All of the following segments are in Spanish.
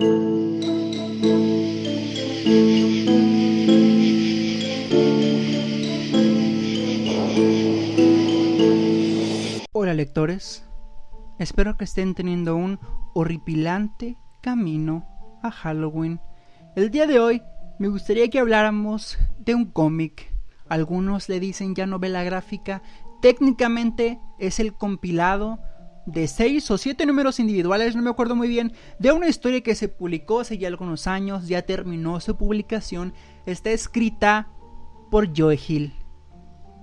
Hola lectores, espero que estén teniendo un horripilante camino a Halloween. El día de hoy me gustaría que habláramos de un cómic. Algunos le dicen ya novela gráfica. Técnicamente es el compilado de seis o siete números individuales, no me acuerdo muy bien, de una historia que se publicó hace ya algunos años, ya terminó su publicación, está escrita por Joe Hill,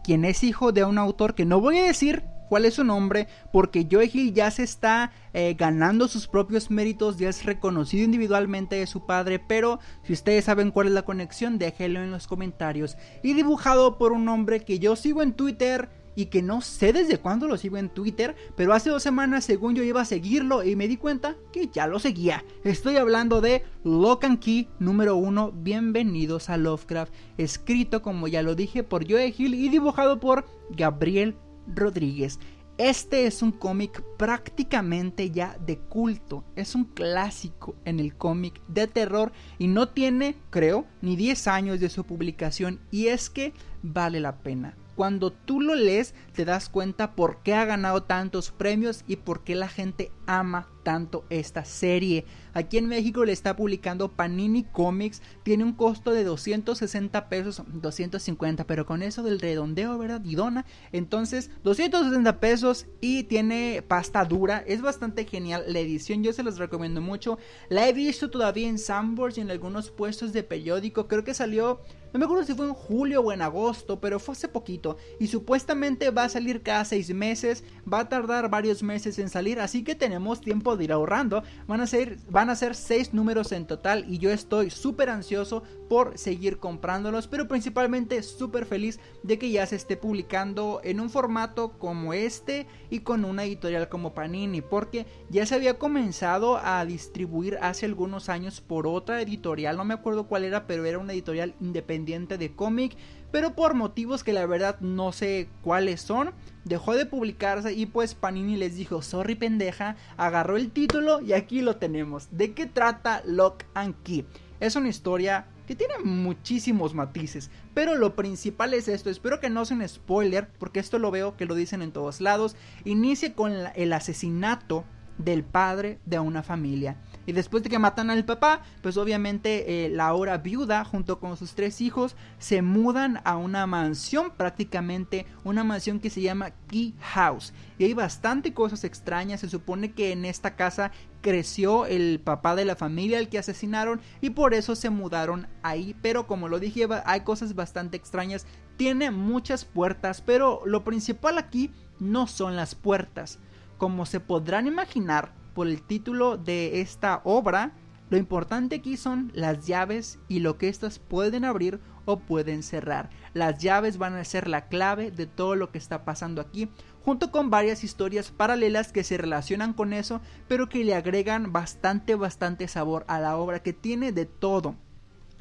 quien es hijo de un autor que no voy a decir cuál es su nombre, porque Joe Hill ya se está eh, ganando sus propios méritos, ya es reconocido individualmente de su padre, pero si ustedes saben cuál es la conexión, déjenlo en los comentarios. Y dibujado por un hombre que yo sigo en Twitter, y que no sé desde cuándo lo sigo en Twitter, pero hace dos semanas según yo iba a seguirlo y me di cuenta que ya lo seguía. Estoy hablando de Lock and Key número 1, bienvenidos a Lovecraft, escrito como ya lo dije por Joe Hill y dibujado por Gabriel Rodríguez. Este es un cómic prácticamente ya de culto, es un clásico en el cómic de terror y no tiene, creo, ni 10 años de su publicación y es que vale la pena cuando tú lo lees te das cuenta por qué ha ganado tantos premios y por qué la gente ama tanto esta serie. Aquí en México le está publicando Panini Comics, tiene un costo de 260 pesos, 250, pero con eso del redondeo, ¿verdad? Y dona, entonces 260 pesos y tiene pasta dura, es bastante genial la edición, yo se los recomiendo mucho. La he visto todavía en Sandbox y en algunos puestos de periódico, creo que salió no me acuerdo si fue en julio o en agosto, pero fue hace poquito. Y supuestamente va a salir cada seis meses. Va a tardar varios meses en salir. Así que tenemos tiempo de ir ahorrando. Van a ser, van a ser seis números en total. Y yo estoy súper ansioso por seguir comprándolos. Pero principalmente súper feliz de que ya se esté publicando en un formato como este. Y con una editorial como Panini. Porque ya se había comenzado a distribuir hace algunos años por otra editorial. No me acuerdo cuál era, pero era una editorial independiente de cómic, pero por motivos que la verdad no sé cuáles son, dejó de publicarse y pues Panini les dijo, sorry pendeja, agarró el título y aquí lo tenemos. ¿De qué trata Lock and Key? Es una historia que tiene muchísimos matices, pero lo principal es esto, espero que no sea un spoiler, porque esto lo veo que lo dicen en todos lados, inicia con el asesinato del padre de una familia. Y después de que matan al papá, pues obviamente eh, la ahora viuda junto con sus tres hijos se mudan a una mansión, prácticamente una mansión que se llama Key House. Y hay bastante cosas extrañas, se supone que en esta casa creció el papá de la familia al que asesinaron y por eso se mudaron ahí. Pero como lo dije, hay cosas bastante extrañas. Tiene muchas puertas, pero lo principal aquí no son las puertas. Como se podrán imaginar por el título de esta obra, lo importante aquí son las llaves y lo que éstas pueden abrir o pueden cerrar. Las llaves van a ser la clave de todo lo que está pasando aquí, junto con varias historias paralelas que se relacionan con eso, pero que le agregan bastante, bastante sabor a la obra que tiene de todo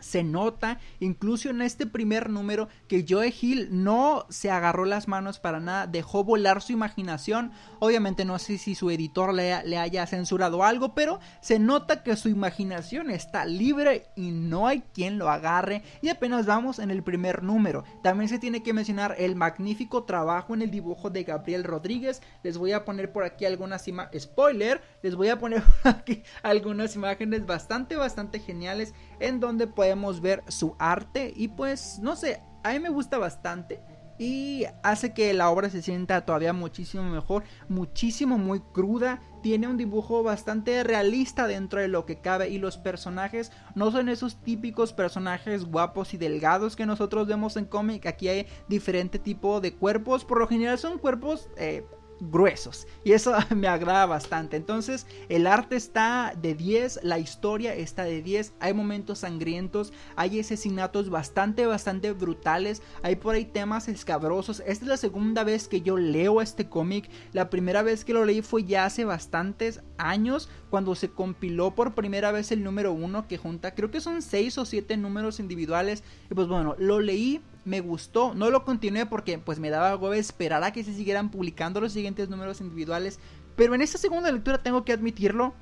se nota incluso en este primer número que Joe Hill no se agarró las manos para nada, dejó volar su imaginación. Obviamente no sé si su editor le, le, haya censurado algo, pero se nota que su imaginación está libre y no hay quien lo agarre. Y apenas vamos en el primer número. También se tiene que mencionar el magnífico trabajo en el dibujo de Gabriel Rodríguez. Les voy a poner por aquí algunas imágenes, spoiler, les voy a poner por aquí algunas imágenes bastante, bastante geniales en donde podemos ver su arte y pues no sé, a mí me gusta bastante y hace que la obra se sienta todavía muchísimo mejor, muchísimo muy cruda, tiene un dibujo bastante realista dentro de lo que cabe y los personajes no son esos típicos personajes guapos y delgados que nosotros vemos en cómic, aquí hay diferente tipo de cuerpos, por lo general son cuerpos eh, gruesos. Y eso me agrada bastante. Entonces el arte está de 10 la historia está de 10 hay momentos sangrientos hay asesinatos bastante bastante brutales hay por ahí temas escabrosos. Esta es la segunda vez que yo leo este cómic. La primera vez que lo leí fue ya hace bastantes años cuando se compiló por primera vez el número 1 que junta creo que son 6 o 7 números individuales y pues bueno lo leí me gustó, no lo continué porque pues me daba huevo esperar a que se siguieran publicando los siguientes números individuales, pero en esta segunda lectura tengo que admitirlo,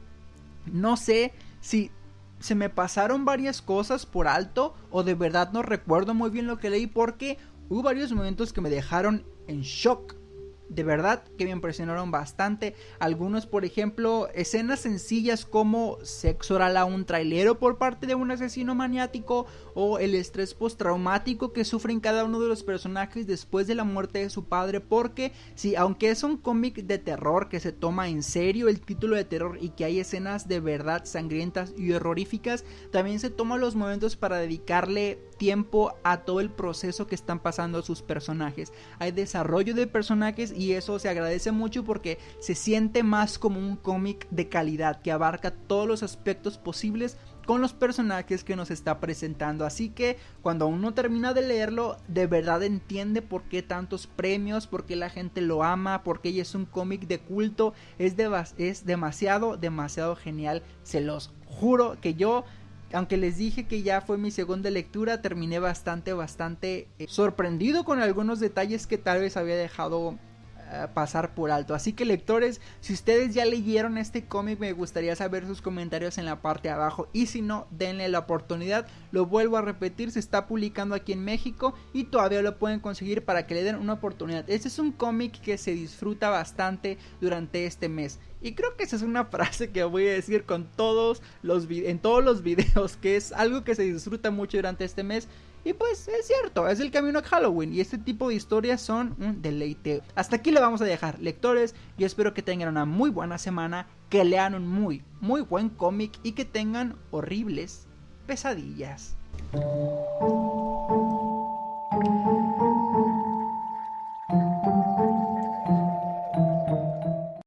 no sé si se me pasaron varias cosas por alto o de verdad no recuerdo muy bien lo que leí porque hubo varios momentos que me dejaron en shock de verdad que me impresionaron bastante. Algunos, por ejemplo, escenas sencillas como sexo oral a un trailero por parte de un asesino maniático o el estrés postraumático que sufren cada uno de los personajes después de la muerte de su padre. Porque, si aunque es un cómic de terror que se toma en serio el título de terror y que hay escenas de verdad sangrientas y horroríficas, también se toma los momentos para dedicarle tiempo a todo el proceso que están pasando sus personajes. Hay desarrollo de personajes y eso se agradece mucho porque se siente más como un cómic de calidad que abarca todos los aspectos posibles con los personajes que nos está presentando. Así que cuando uno termina de leerlo, de verdad entiende por qué tantos premios, por qué la gente lo ama, por qué es un cómic de culto. Es, es demasiado, demasiado genial. Se los juro que yo aunque les dije que ya fue mi segunda lectura, terminé bastante, bastante eh, sorprendido con algunos detalles que tal vez había dejado pasar por alto. Así que lectores, si ustedes ya leyeron este cómic, me gustaría saber sus comentarios en la parte de abajo. Y si no, denle la oportunidad. Lo vuelvo a repetir, se está publicando aquí en México y todavía lo pueden conseguir para que le den una oportunidad. Este es un cómic que se disfruta bastante durante este mes. Y creo que esa es una frase que voy a decir con todos los en todos los videos, que es algo que se disfruta mucho durante este mes. Y pues es cierto, es el camino a Halloween y este tipo de historias son un deleite. Hasta aquí le vamos a dejar, lectores. Yo espero que tengan una muy buena semana, que lean un muy, muy buen cómic y que tengan horribles pesadillas.